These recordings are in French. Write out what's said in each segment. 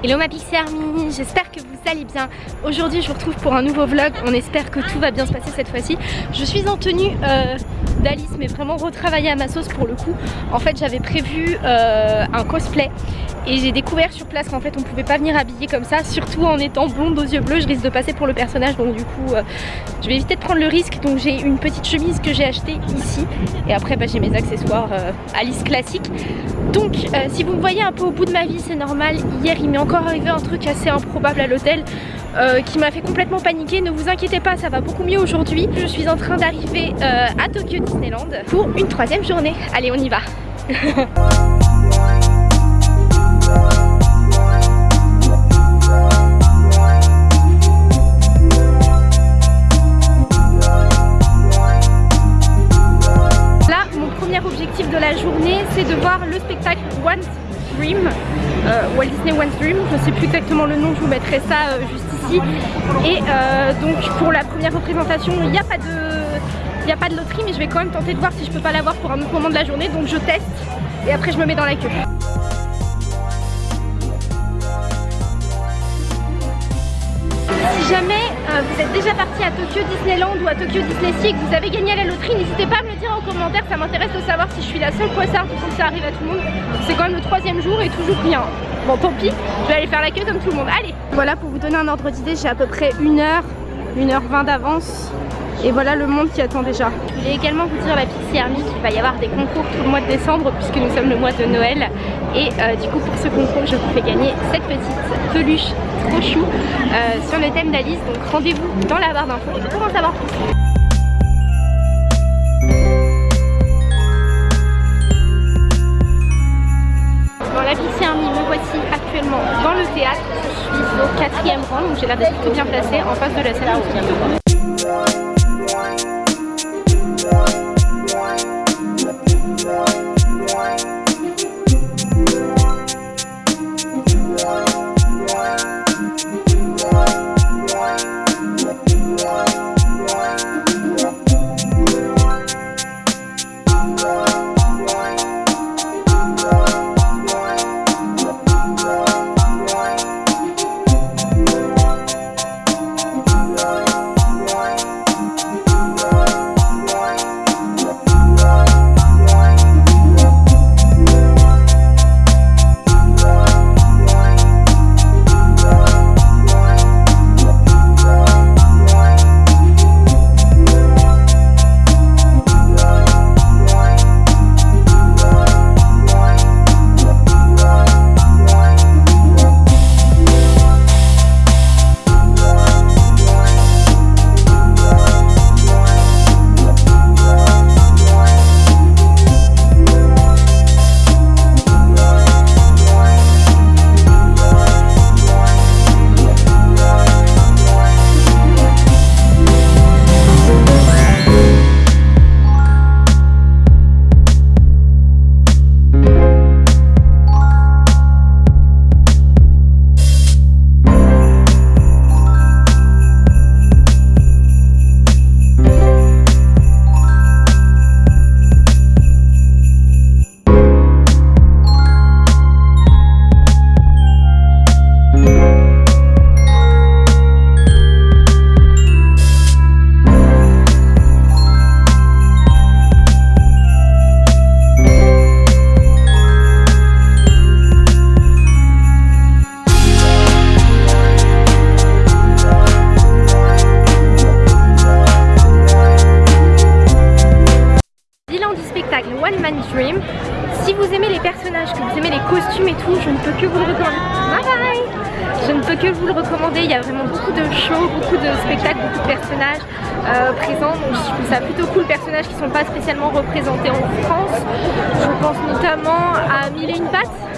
Hello ma Pixie Army, j'espère que vous allez bien. Aujourd'hui je vous retrouve pour un nouveau vlog, on espère que tout va bien se passer cette fois-ci. Je suis en tenue euh, d'Alice mais vraiment retravaillée à ma sauce pour le coup. En fait j'avais prévu euh, un cosplay et j'ai découvert sur place qu'en fait on pouvait pas venir habiller comme ça, surtout en étant blonde aux yeux bleus, je risque de passer pour le personnage donc du coup euh, je vais éviter de prendre le risque. Donc j'ai une petite chemise que j'ai achetée ici. Et après bah, j'ai mes accessoires Alice classique. Donc si vous me voyez un peu au bout de ma vie c'est normal, hier il m'est encore arrivé un truc assez improbable à l'hôtel euh, qui m'a fait complètement paniquer. Ne vous inquiétez pas, ça va beaucoup mieux aujourd'hui. Je suis en train d'arriver euh, à Tokyo Disneyland pour une troisième journée. Allez, on y va Là, mon premier objectif de la journée, c'est de voir le spectacle One Dream euh, Walt Disney One Dream, je ne sais plus exactement le nom, je vous mettrai ça juste Et euh, donc pour la première représentation, il n'y a pas de... Il a pas de loterie mais je vais quand même tenter de voir si je peux pas l'avoir pour un autre moment de la journée donc je teste et après je me mets dans la queue. Déjà parti à Tokyo Disneyland ou à Tokyo Disney Sea et que vous avez gagné à la loterie, n'hésitez pas à me le dire en commentaire, ça m'intéresse de savoir si je suis la seule poissarde ou que ça arrive à tout le monde. C'est quand même le troisième jour et toujours rien. Bon tant pis, je vais aller faire la queue comme tout le monde. Allez Voilà pour vous donner un ordre d'idée, j'ai à peu près une heure, une heure vingt d'avance. Et voilà le monde qui attend déjà. Je voulais également vous dire la Pixie Army qu'il va y avoir des concours tout le mois de décembre puisque nous sommes le mois de Noël. Et euh, du coup pour ce concours je vous fais gagner cette petite peluche trop chou euh, sur le thème d'Alice. Donc rendez-vous dans la barre d'infos pour en savoir plus. la Pixie Army, me voici actuellement dans le théâtre. Je suis au quatrième rang, donc j'ai l'air d'être plutôt bien placée en face de la scène. Beaucoup de personnages euh, présents. Donc je trouve ça plutôt cool, personnages qui ne sont pas spécialement représentés en France. Je pense notamment à Mille et une pattes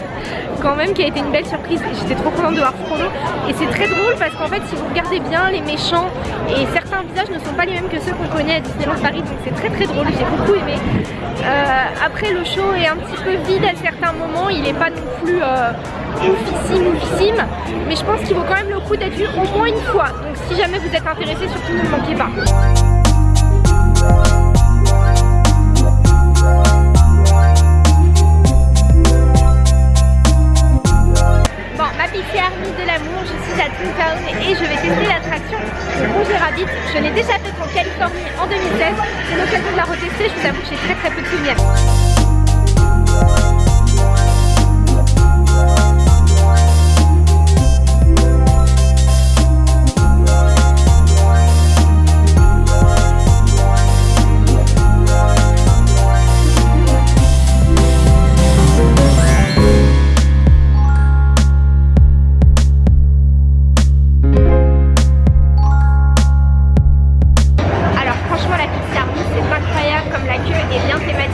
quand même qui a été une belle surprise. J'étais trop contente de voir Frodo. Et c'est très drôle parce qu'en fait si vous regardez bien les méchants et certains visages ne sont pas les mêmes que ceux qu'on connaît à Disneyland Paris. Donc c'est très très drôle. J'ai beaucoup aimé. Euh, après le show est un petit peu vide à certains moments. Il n'est pas non plus euh, oufissime oufissime. Mais je pense qu'il vaut quand même le coup d'être vu au moins une fois. Donc si jamais vous êtes intéressé surtout ne manquez pas de l'Amour, je suis à Toontown et je vais tester l'attraction Rouge et Rabbit. Je l'ai déjà faite en Californie en 2016, c'est l'occasion de la retester, je vous avoue que j'ai très très peu de souvenirs.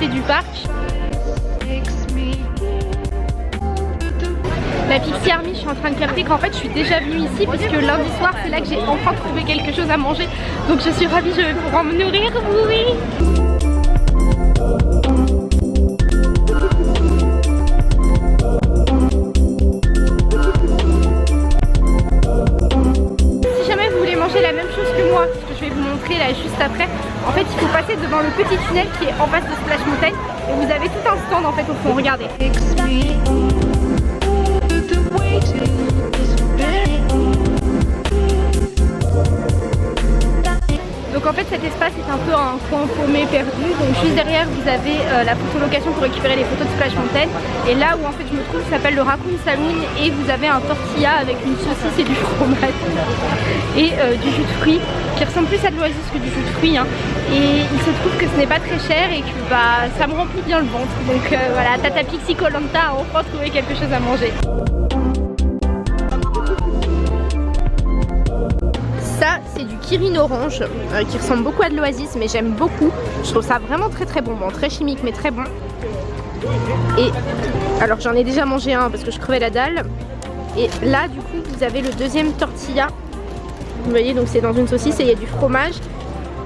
Du parc. La Pixie Army, je suis en train de capter qu'en fait je suis déjà venue ici puisque lundi soir c'est là que j'ai enfin trouvé quelque chose à manger. Donc je suis ravie, je vais pouvoir me nourrir, oui là juste après. En fait il faut passer devant le petit tunnel qui est en face de Splash Mountain. Et vous avez tout un stand en fait au fond, regardez. Donc en fait cet espace est un peu un coin paumé perdu. Donc juste derrière vous avez euh, la photolocation pour récupérer les photos de Splash Mountain. Et là où en fait je me trouve s'appelle le Raccoon Saloon Et vous avez un tortilla avec une saucisse et du fromage. Et euh, du jus de fruits qui ressemble plus à de l'oasis que du jus de fruits hein. Et il se trouve que ce n'est pas très cher et que bah, ça me remplit bien le ventre. Donc euh, voilà, Tata Pixie Colanta a enfin trouvé quelque chose à manger c'est du Kirin Orange euh, qui ressemble beaucoup à de l'Oasis mais j'aime beaucoup. Je trouve ça vraiment très très bon, bon très chimique mais très bon. Et alors j'en ai déjà mangé un parce que je crevais la dalle. Et là du coup vous avez le deuxième tortilla. Vous voyez donc c'est dans une saucisse et il y a du fromage.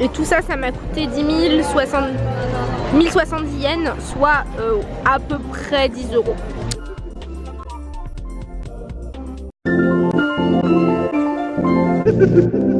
Et tout ça, ça m'a coûté 10 060... 1070 yens, soit euh, à peu près 10 euros.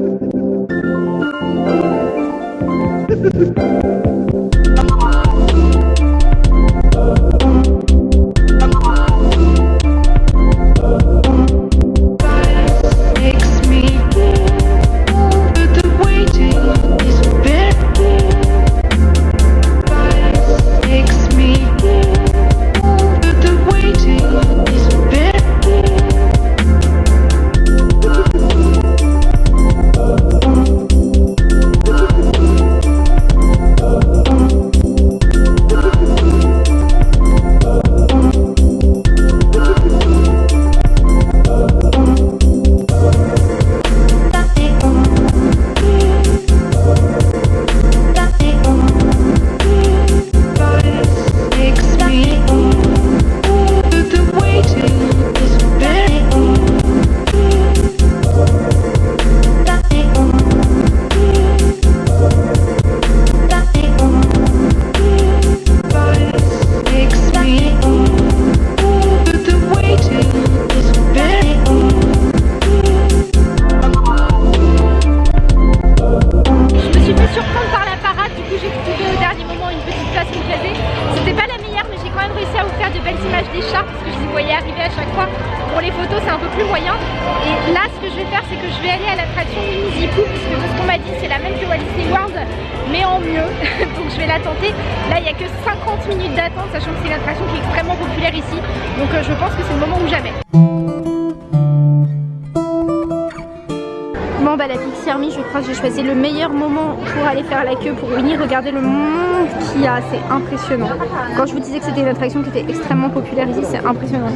J'ai choisi le meilleur moment pour aller faire la queue pour venir regarder le monde qu'il y a, c'est impressionnant. Quand je vous disais que c'était une attraction qui était extrêmement populaire ici, c'est impressionnant.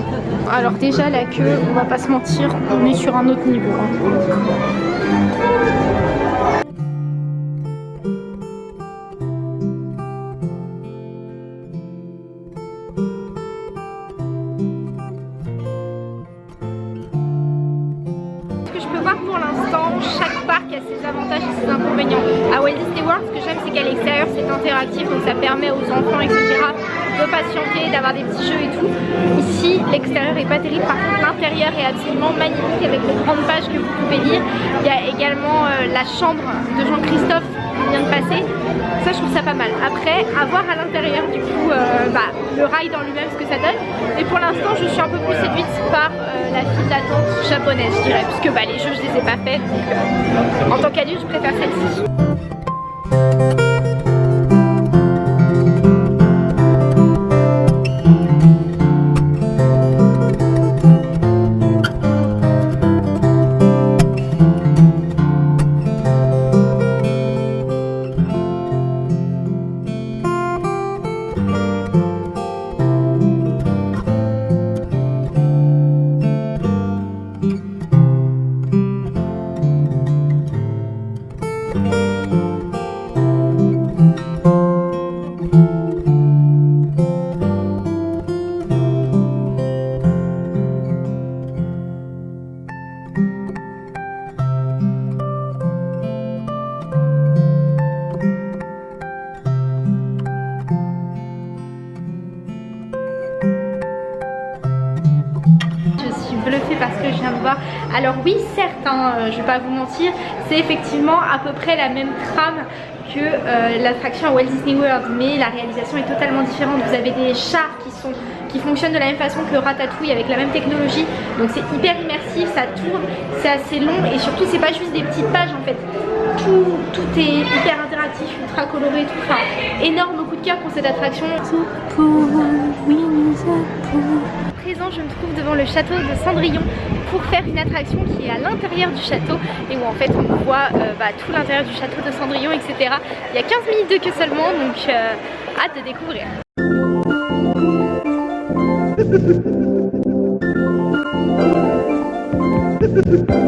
Alors déjà la queue, on va pas se mentir, on est sur un autre niveau. Hein. L'intérieur est absolument magnifique avec de grandes pages que vous pouvez lire. Il y a également euh, la chambre de Jean-Christophe qui vient de passer. Ça je trouve ça pas mal. Après, à voir à l'intérieur du coup euh, bah, le rail dans lui-même ce que ça donne. Et pour l'instant je suis un peu plus séduite par euh, la file d'attente japonaise je dirais. Puisque bah, les jeux je les ai pas faits. Donc en tant qu'adulte je préfère celle-ci. Oui, certes, hein, euh, je vais pas vous mentir, c'est effectivement à peu près la même trame que euh, l'attraction à Walt Disney World, mais la réalisation est totalement différente. Vous avez des chars qui sont qui fonctionnent de la même façon que Ratatouille avec la même technologie donc c'est hyper immersif, ça tourne, c'est assez long et surtout c'est pas juste des petites pages en fait. Tout, tout est hyper interactif, ultra coloré, tout, enfin énorme coup de cœur pour cette attraction. Présent, je me trouve devant le château de Cendrillon pour faire une attraction qui est à l'intérieur du château et où en fait on voit euh, bah, tout l'intérieur du château de Cendrillon etc. Il y a 15 minutes de queue seulement donc euh, hâte de découvrir.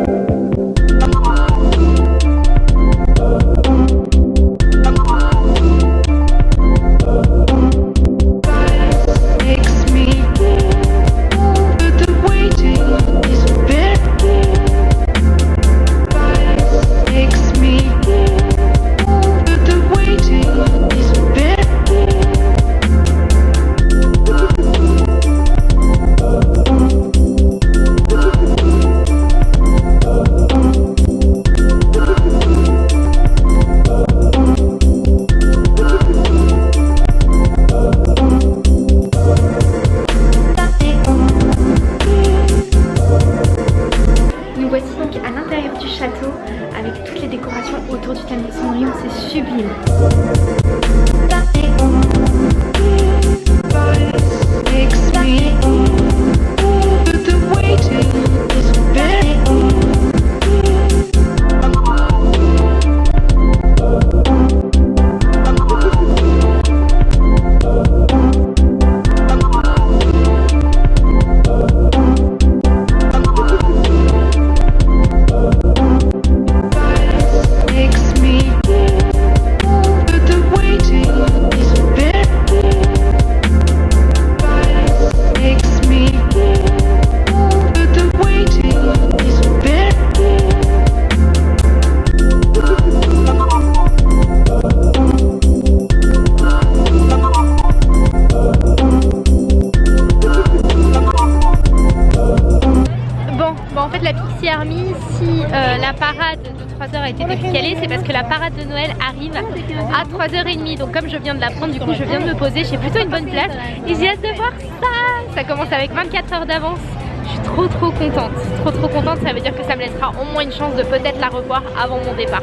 3h30. Donc comme je viens de la prendre, du coup je viens de me poser, j'ai plutôt une bonne place. Et j'ai hâte de voir ça. Ça commence avec 24 heures d'avance. Je suis trop trop contente, trop trop contente, ça veut dire que ça me laissera au moins une chance de peut-être la revoir avant mon départ.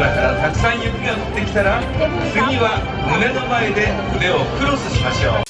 空からたくさん雪が降ってきたら次は胸の前で腕をクロスしましょう。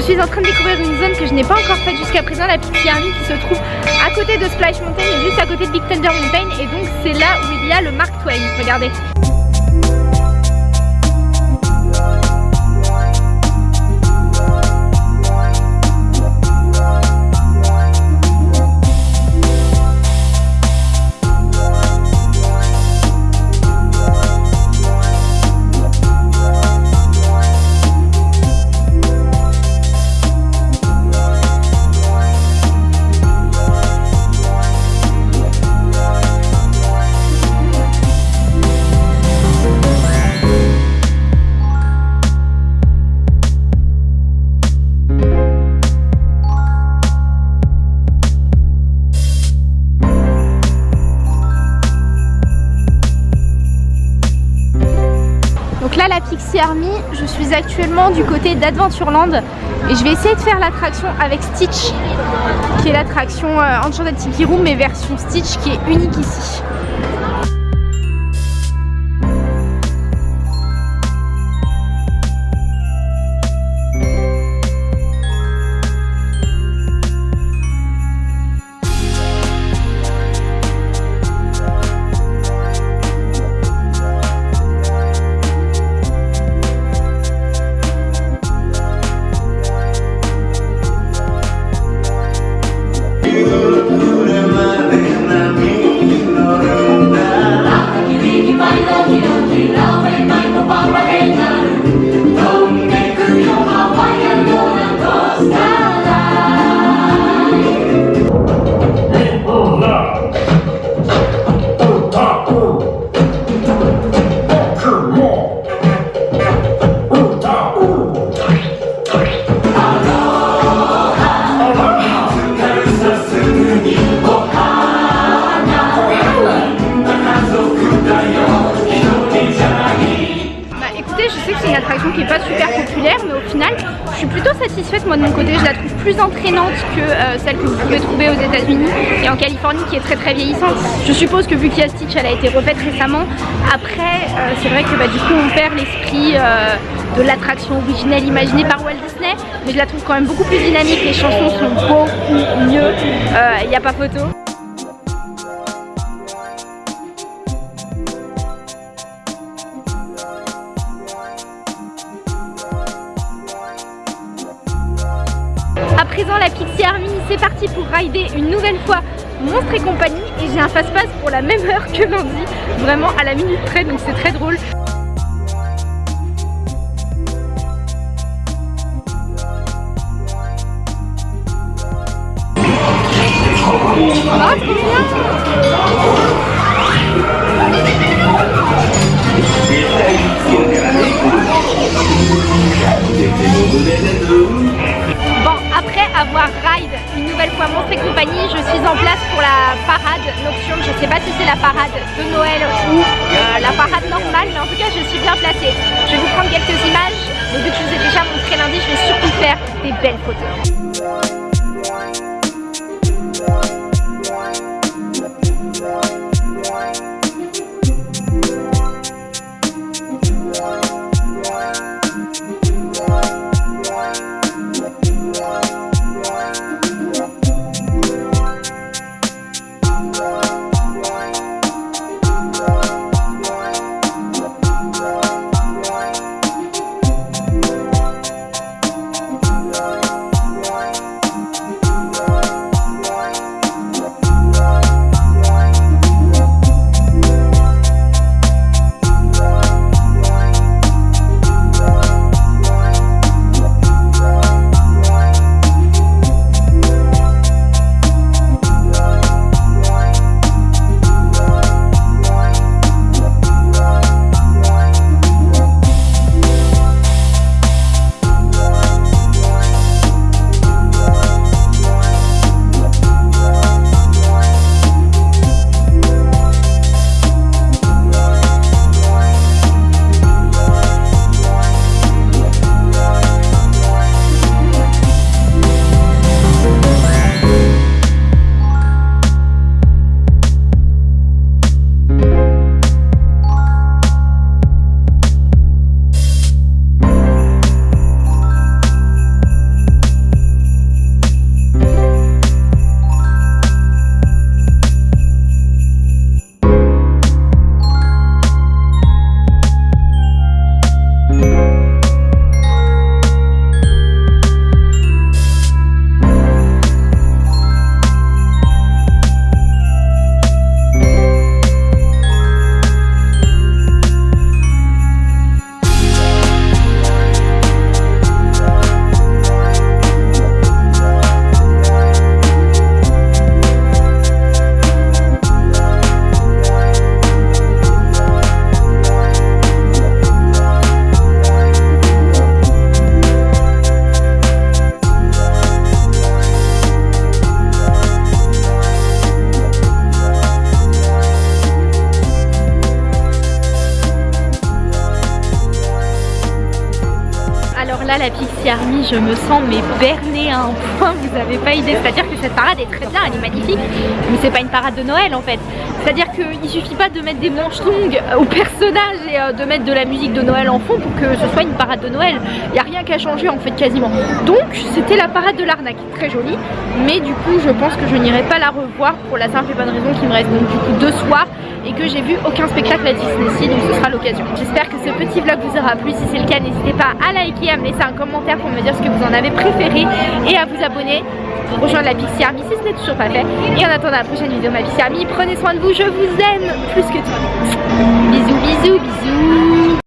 Je suis en train de découvrir une zone que je n'ai pas encore faite jusqu'à présent, la Pixie Army qui se trouve à côté de Splash Mountain et juste à côté de Big Thunder Mountain et donc c'est là où il y a le Mark Twain, regardez. Actuellement du côté d'Adventureland et je vais essayer de faire l'attraction avec Stitch qui est l'attraction euh, Enchanted Tiki Room mais version Stitch qui est unique ici. En Californie qui est très très vieillissante. Je suppose que vu qu'il y a Stitch elle a été refaite récemment après euh, c'est vrai que bah, du coup on perd l'esprit euh, de l'attraction originelle imaginée par Walt Disney mais je la trouve quand même beaucoup plus dynamique. Les chansons sont beaucoup mieux il n'y a pas photo présent la Pixie Army, c'est parti pour rider une nouvelle fois Monstre et compagnie et j'ai un fast-pass pour la même heure que lundi, vraiment à la minute près donc c'est très drôle. Fois Monstre compagnie, je suis en place pour la parade nocturne. Je ne sais pas si c'est la parade de Noël ou euh, la parade normale, mais en tout cas je suis bien placée. Je vais vous prendre quelques images, mais vu que je vous ai déjà montré lundi, je vais surtout faire des belles photos. Je me sens mais point, vous avez pas idée. C'est-à-dire que cette parade est très bien, elle est magnifique, mais c'est pas une parade de Noël en fait. C'est-à-dire qu'il suffit pas de mettre des manches longues aux personnages et euh, de mettre de la musique de Noël en fond pour que ce soit une parade de Noël. Il n'y a rien qu'à changer en fait quasiment. Donc c'était la parade de l'arnaque, très jolie, mais du coup je pense que je n'irai pas la revoir pour la simple et bonne raison qu'il me reste donc du coup deux soirs et que j'ai vu aucun spectacle à Disney donc ce sera l'occasion. J'espère que ce petit vlog vous aura plu, si c'est le cas n'hésitez pas à liker, à me laisser un commentaire pour me dire ce que vous en avez préféré et à vous abonner pour rejoindre la Pixie Army si ce n'est toujours pas fait. Et en attendant la prochaine vidéo ma Pixie Army, prenez soin de vous, je vous aime plus que tout. Bisous bisous bisous